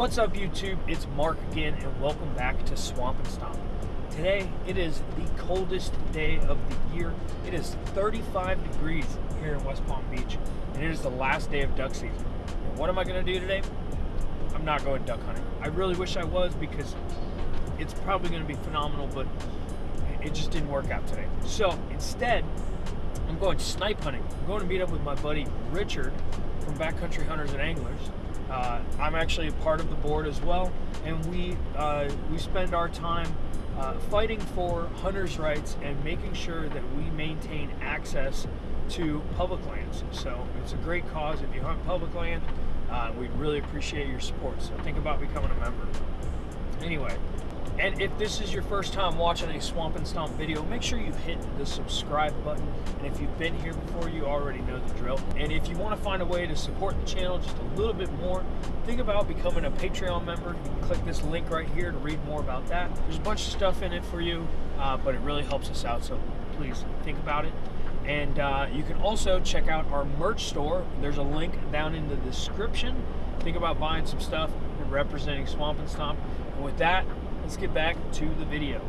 What's up YouTube? It's Mark again and welcome back to Swamp and Stomp. Today it is the coldest day of the year. It is 35 degrees here in West Palm Beach and it is the last day of duck season. And what am I going to do today? I'm not going duck hunting. I really wish I was because it's probably going to be phenomenal but it just didn't work out today. So instead I'm going snipe hunting. I'm going to meet up with my buddy Richard from Backcountry Hunters and Anglers uh, I'm actually a part of the board as well, and we uh, we spend our time uh, fighting for hunters' rights and making sure that we maintain access to public lands. So it's a great cause. If you hunt public land, uh, we'd really appreciate your support. So think about becoming a member. Anyway, and if this is your first time watching a Swamp and Stomp video, make sure you hit the subscribe button. And if you've been here before, you already know the drill. And if you want to find a way to support the channel just a little bit more, think about becoming a Patreon member. You can click this link right here to read more about that. There's a bunch of stuff in it for you, uh, but it really helps us out. So please think about it. And uh, you can also check out our merch store. There's a link down in the description. Think about buying some stuff and representing Swamp and Stomp. And with that, let's get back to the video.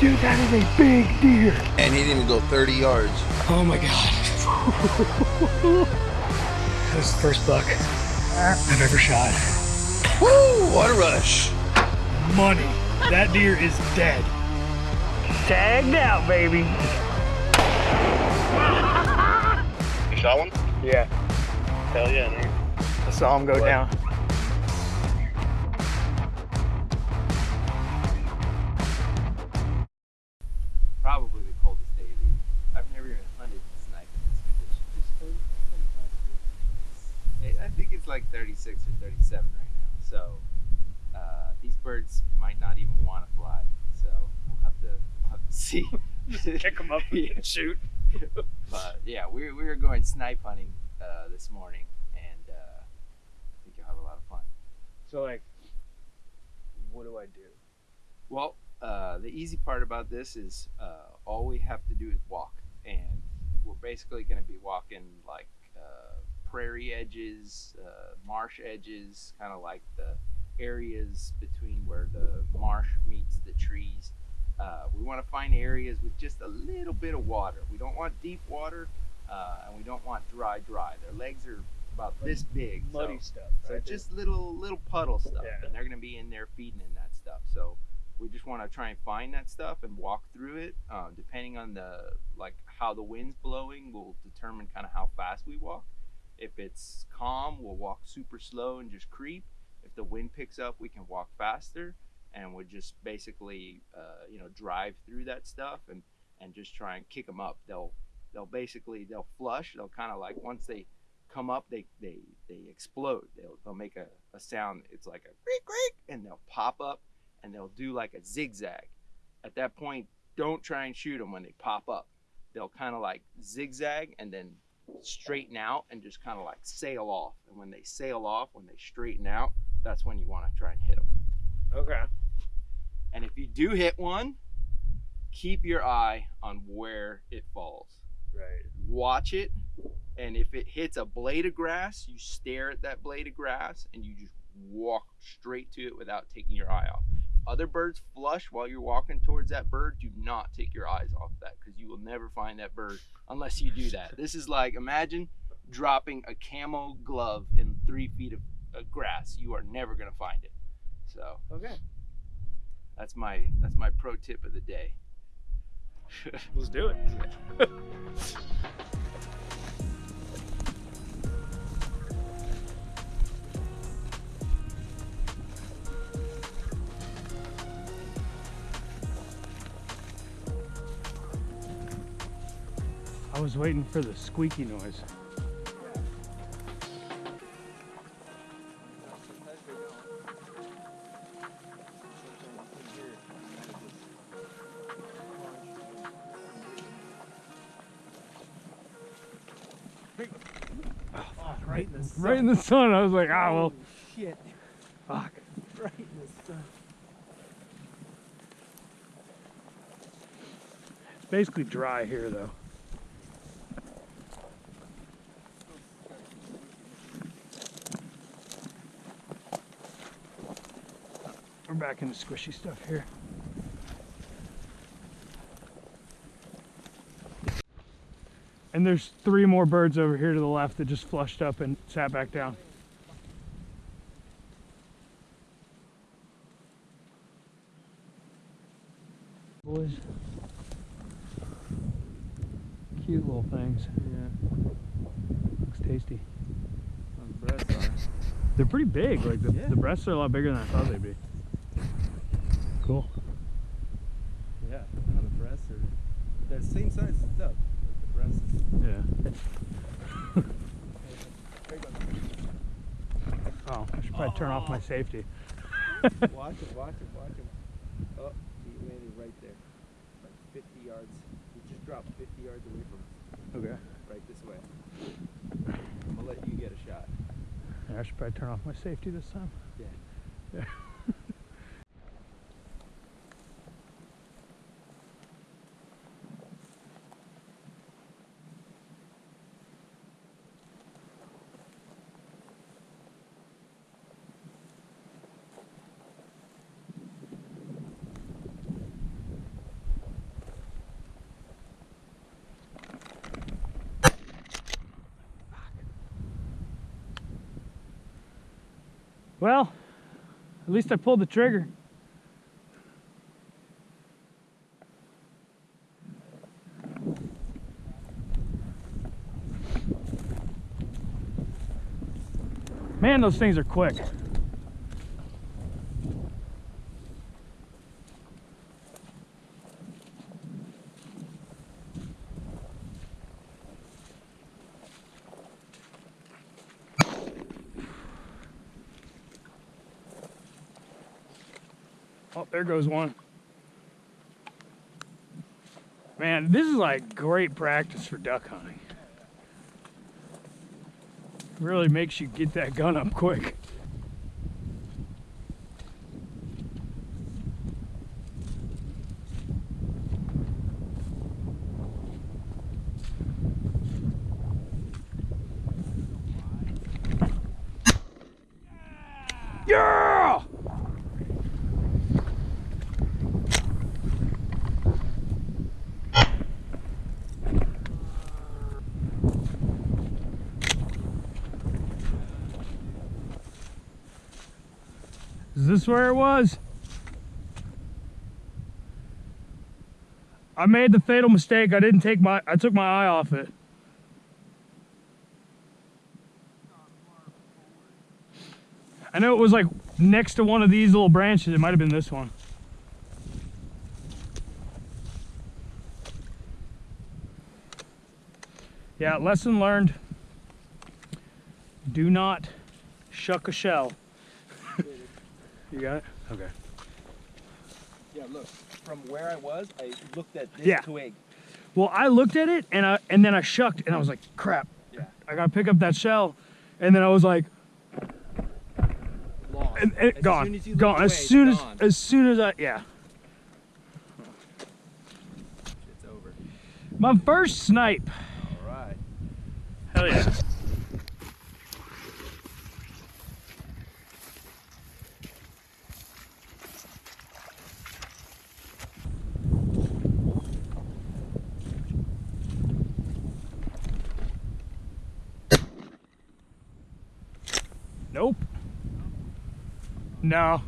Dude, that is a big deer. And he didn't even go 30 yards. Oh my God. that was the first buck I've ever shot. Woo, what a rush. Money. That deer is dead. Tagged out, baby. You shot one? Yeah. Hell yeah, dude. I saw him go what? down. Kick them up and shoot. but yeah, we're, we're going snipe hunting uh, this morning, and uh, I think you'll have a lot of fun. So like, what do I do? Well, uh, the easy part about this is uh, all we have to do is walk, and we're basically going to be walking like uh, prairie edges, uh, marsh edges, kind of like the areas between where the marsh meets the trees. Uh, we want to find areas with just a little bit of water. We don't want deep water, uh, and we don't want dry, dry. Their legs are about like this big, muddy so, stuff. Right? So just little, little puddle stuff, yeah. and they're going to be in there feeding in that stuff. So we just want to try and find that stuff and walk through it. Um, depending on the like how the wind's blowing, will determine kind of how fast we walk. If it's calm, we'll walk super slow and just creep if the wind picks up, we can walk faster and we just basically, uh, you know, drive through that stuff and, and just try and kick them up. They'll, they'll basically, they'll flush. They'll kind of like, once they come up, they, they, they explode. They'll, they'll make a, a sound. It's like a creak, creak, and they'll pop up and they'll do like a zigzag. At that point, don't try and shoot them when they pop up. They'll kind of like zigzag and then straighten out and just kind of like sail off. And when they sail off, when they straighten out, that's when you want to try and hit them. Okay. And if you do hit one, keep your eye on where it falls. Right. Watch it, and if it hits a blade of grass, you stare at that blade of grass and you just walk straight to it without taking your eye off. Other birds flush while you're walking towards that bird. Do not take your eyes off that because you will never find that bird unless you do that. This is like imagine dropping a camo glove in three feet of grass, you are never going to find it. So okay, that's my that's my pro tip of the day. Let's do it. I was waiting for the squeaky noise. Right in the sun. Right in the sun. I was like, ah, well. Shit. Fuck. Right in the time. It's basically dry here though. We're back into squishy stuff here. And there's three more birds over here to the left that just flushed up and sat back down. Boys. Cute little things. Yeah. Looks tasty. The breasts are. They're pretty big. Like the, Yeah. the breasts are a lot bigger than I thought they'd be. Cool. Yeah. The breasts are. They're the same size as stuff. The breasts. Yeah. oh, I should probably turn off my safety. watch him, watch him, watch him. Oh, he landed right there. Like 50 yards. He just dropped 50 yards away from us. Okay. Right this way. I'm gonna let you get a shot. I should probably turn off my safety this time. Yeah. Yeah. Well, at least I pulled the trigger. Man, those things are quick. Goes one. Man, this is like great practice for duck hunting. Really makes you get that gun up quick. Yeah! Is this where it was? I made the fatal mistake. I didn't take my I took my eye off it. I know it was like next to one of these little branches. It might have been this one. Yeah, lesson learned. Do not shuck a shell. You got it? Okay. Yeah, look. From where I was, I looked at this Yeah. twig. Well, I looked at it and I and then I shucked and I was like, crap. Yeah. I gotta pick up that shell. And then I was like, Lost. and, and As gone. as gone. away, as soon as gone. as soon as I yeah. It's over. My first snipe. All right. Hell yeah. No.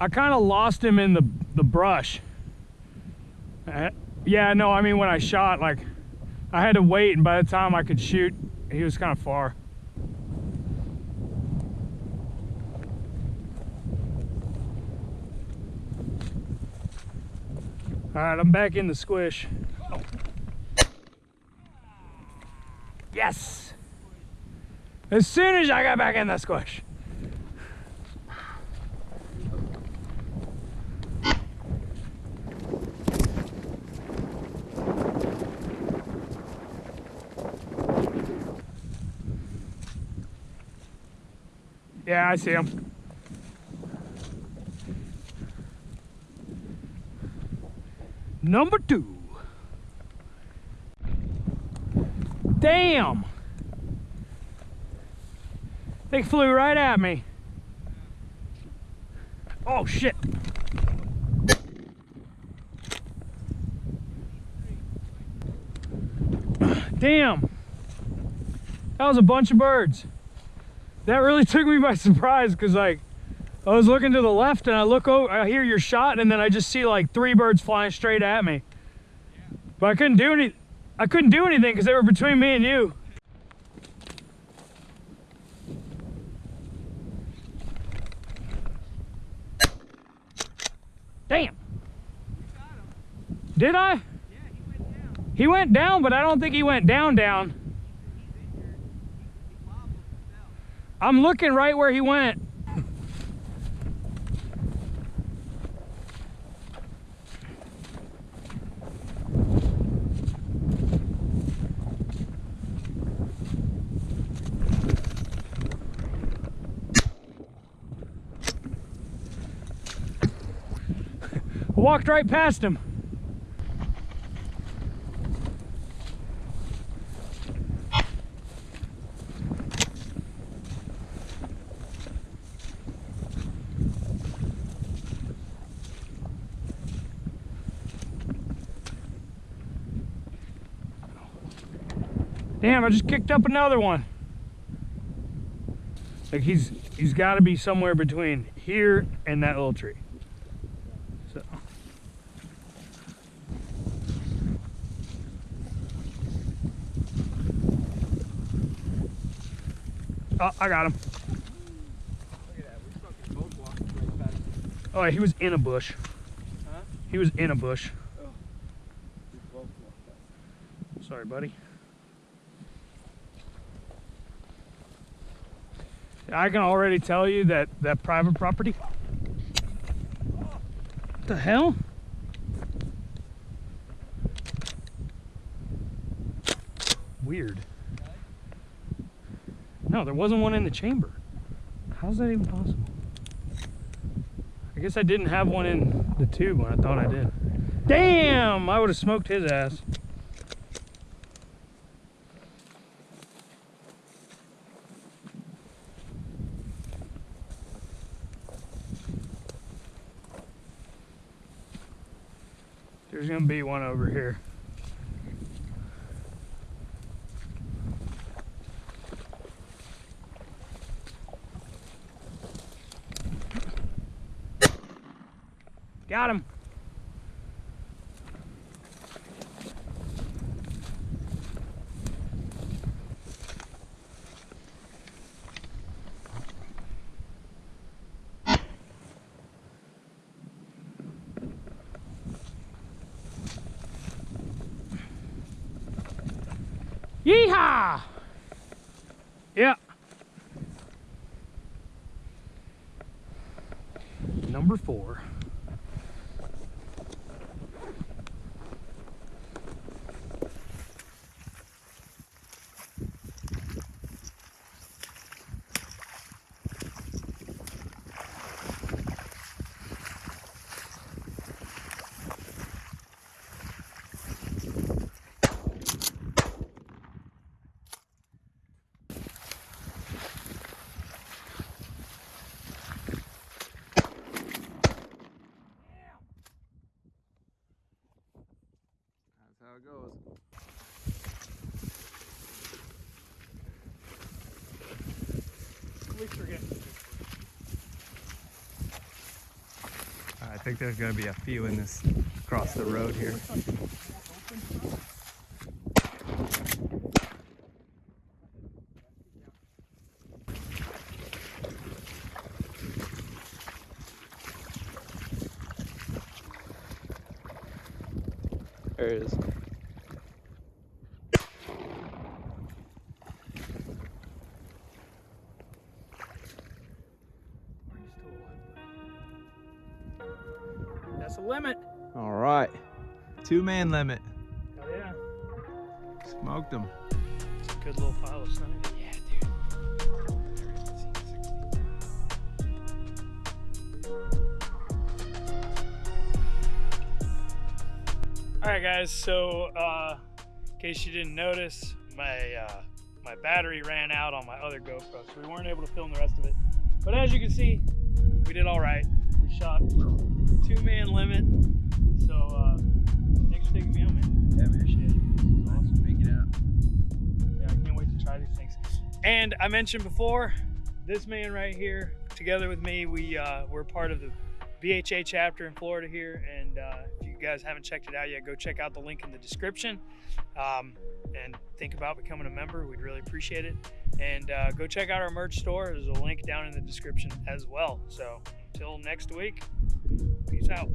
I kind of lost him in the the brush. Uh, yeah, no, I mean when I shot, like I had to wait, and by the time I could shoot, he was kind of far. All right, I'm back in the squish. Yes! as soon as I got back in that squish. Yeah, I see him. Number two. Damn. They flew right at me. Oh shit. Damn. That was a bunch of birds. That really took me by surprise because like I was looking to the left and I look over, I hear your shot and then I just see like three birds flying straight at me. But I couldn't do any, I couldn't do anything because they were between me and you. Damn. Did I? He went down, but I don't think he went down down. I'm looking right where he went. Walked right past him. Damn, I just kicked up another one. Like he's he's got to be somewhere between here and that little tree. So. Oh, I got him. Oh, he was in a bush. Huh? He was in a bush. Walked Sorry, buddy. I can already tell you that that private property. What the hell? Weird. No, there wasn't one in the chamber. How's that even possible? I guess I didn't have one in the tube when I thought I did. Damn! I would have smoked his ass. There's gonna be one over here. Got him. Yeehaw! Yeah. Number four. That's how it goes. I think there's gonna be a few in this across the road here. There it is. Two man limit. Oh yeah. Smoked them. Good little pile of snow. Yeah, dude. All right, guys. So, uh, in case you didn't notice, my uh, my battery ran out on my other GoPro, so we weren't able to film the rest of it. But as you can see, we did all right. We shot two man limit. Taking me out, man. Yeah, man. Appreciate it. Awesome. Make it out. Yeah, I can't wait to try these things. And I mentioned before, this man right here, together with me, we uh, we're part of the BHA chapter in Florida here. And uh, if you guys haven't checked it out yet, go check out the link in the description. Um, and think about becoming a member. We'd really appreciate it. And uh, go check out our merch store. There's a link down in the description as well. So until next week, peace out.